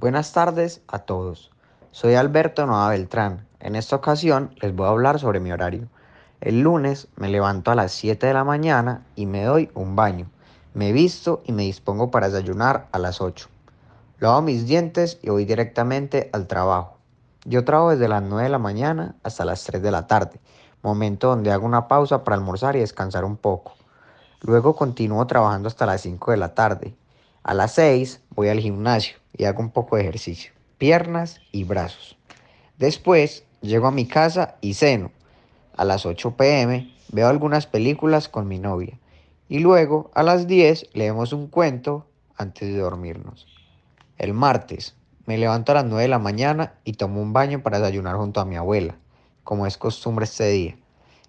Buenas tardes a todos. Soy Alberto Noa Beltrán. En esta ocasión les voy a hablar sobre mi horario. El lunes me levanto a las 7 de la mañana y me doy un baño. Me visto y me dispongo para desayunar a las 8. Lavo mis dientes y voy directamente al trabajo. Yo trabajo desde las 9 de la mañana hasta las 3 de la tarde, momento donde hago una pausa para almorzar y descansar un poco. Luego continúo trabajando hasta las 5 de la tarde. A las 6 voy al gimnasio y hago un poco de ejercicio, piernas y brazos. Después llego a mi casa y ceno. A las 8 pm veo algunas películas con mi novia. Y luego a las 10 leemos un cuento antes de dormirnos. El martes me levanto a las 9 de la mañana y tomo un baño para desayunar junto a mi abuela, como es costumbre este día.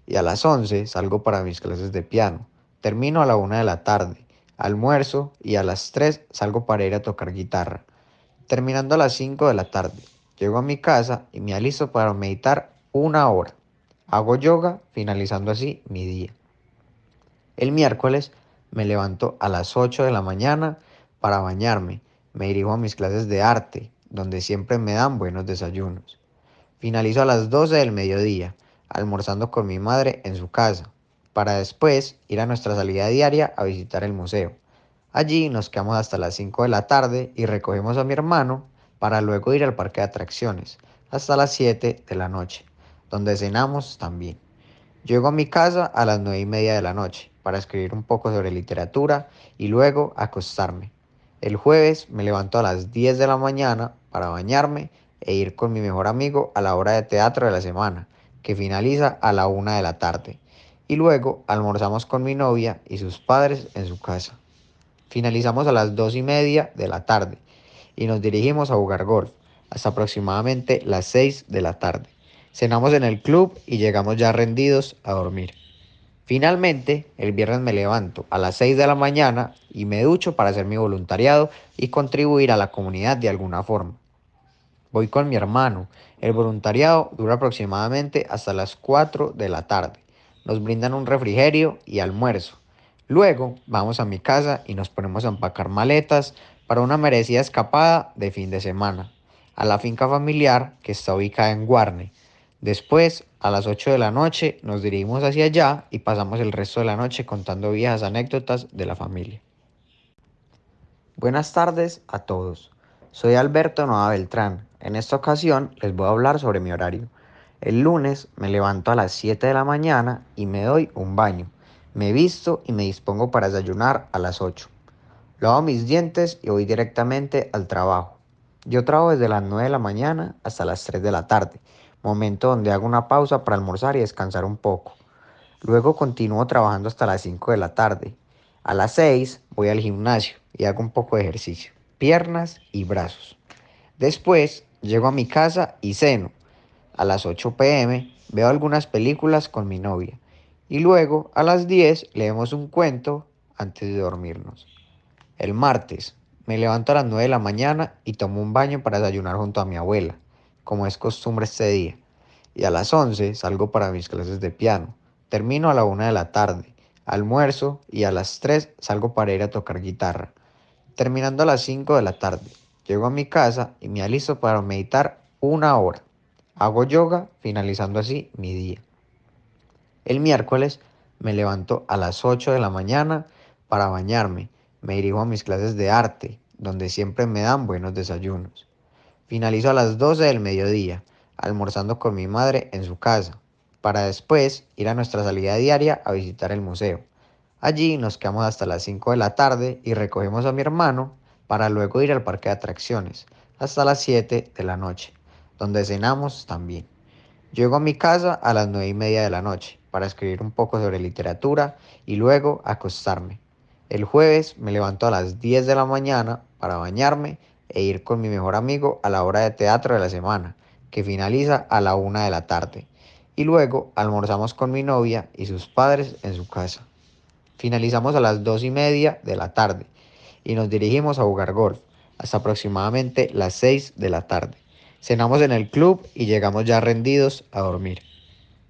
Y a las 11 salgo para mis clases de piano. Termino a la 1 de la tarde, almuerzo y a las 3 salgo para ir a tocar guitarra. Terminando a las 5 de la tarde, llego a mi casa y me alisto para meditar una hora. Hago yoga, finalizando así mi día. El miércoles me levanto a las 8 de la mañana para bañarme. Me dirijo a mis clases de arte, donde siempre me dan buenos desayunos. Finalizo a las 12 del mediodía, almorzando con mi madre en su casa para después ir a nuestra salida diaria a visitar el museo. Allí nos quedamos hasta las 5 de la tarde y recogemos a mi hermano para luego ir al parque de atracciones hasta las 7 de la noche, donde cenamos también. Llego a mi casa a las 9 y media de la noche para escribir un poco sobre literatura y luego acostarme. El jueves me levanto a las 10 de la mañana para bañarme e ir con mi mejor amigo a la hora de teatro de la semana, que finaliza a la 1 de la tarde y luego almorzamos con mi novia y sus padres en su casa. Finalizamos a las dos y media de la tarde y nos dirigimos a jugar golf hasta aproximadamente las 6 de la tarde. Cenamos en el club y llegamos ya rendidos a dormir. Finalmente, el viernes me levanto a las 6 de la mañana y me ducho para hacer mi voluntariado y contribuir a la comunidad de alguna forma. Voy con mi hermano. El voluntariado dura aproximadamente hasta las 4 de la tarde nos brindan un refrigerio y almuerzo. Luego vamos a mi casa y nos ponemos a empacar maletas para una merecida escapada de fin de semana a la finca familiar que está ubicada en Guarne. Después, a las 8 de la noche, nos dirigimos hacia allá y pasamos el resto de la noche contando viejas anécdotas de la familia. Buenas tardes a todos. Soy Alberto Noa Beltrán. En esta ocasión les voy a hablar sobre mi horario. El lunes me levanto a las 7 de la mañana y me doy un baño. Me visto y me dispongo para desayunar a las 8. Lavo mis dientes y voy directamente al trabajo. Yo trabajo desde las 9 de la mañana hasta las 3 de la tarde, momento donde hago una pausa para almorzar y descansar un poco. Luego continúo trabajando hasta las 5 de la tarde. A las 6 voy al gimnasio y hago un poco de ejercicio, piernas y brazos. Después llego a mi casa y ceno a las 8 pm veo algunas películas con mi novia y luego a las 10 leemos un cuento antes de dormirnos. El martes me levanto a las 9 de la mañana y tomo un baño para desayunar junto a mi abuela, como es costumbre este día. Y a las 11 salgo para mis clases de piano. Termino a la 1 de la tarde, almuerzo y a las 3 salgo para ir a tocar guitarra. Terminando a las 5 de la tarde, llego a mi casa y me alisto para meditar una hora. Hago yoga, finalizando así mi día. El miércoles me levanto a las 8 de la mañana para bañarme. Me dirijo a mis clases de arte, donde siempre me dan buenos desayunos. Finalizo a las 12 del mediodía, almorzando con mi madre en su casa, para después ir a nuestra salida diaria a visitar el museo. Allí nos quedamos hasta las 5 de la tarde y recogemos a mi hermano para luego ir al parque de atracciones hasta las 7 de la noche donde cenamos también. Llego a mi casa a las nueve y media de la noche para escribir un poco sobre literatura y luego acostarme. El jueves me levanto a las 10 de la mañana para bañarme e ir con mi mejor amigo a la hora de teatro de la semana, que finaliza a la una de la tarde. Y luego almorzamos con mi novia y sus padres en su casa. Finalizamos a las dos y media de la tarde y nos dirigimos a jugar golf hasta aproximadamente las 6 de la tarde. Cenamos en el club y llegamos ya rendidos a dormir.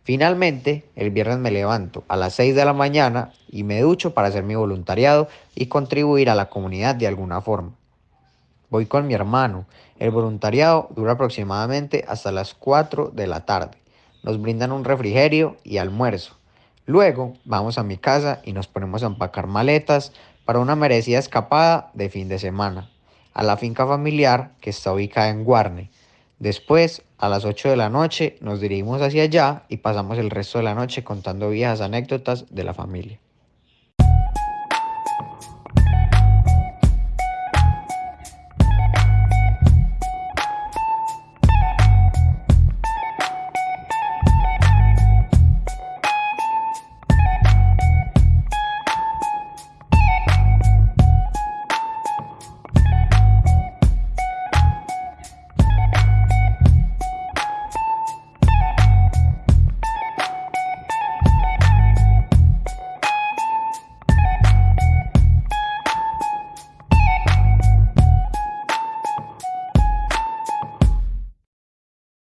Finalmente, el viernes me levanto a las 6 de la mañana y me ducho para hacer mi voluntariado y contribuir a la comunidad de alguna forma. voy con mi hermano. El voluntariado dura aproximadamente hasta las 4 de la tarde. Nos brindan un refrigerio y almuerzo. Luego vamos a mi casa y nos ponemos a empacar maletas para una merecida escapada de fin de semana a la finca familiar que está ubicada en Guarne. Después, a las 8 de la noche, nos dirigimos hacia allá y pasamos el resto de la noche contando viejas anécdotas de la familia.